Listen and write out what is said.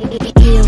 You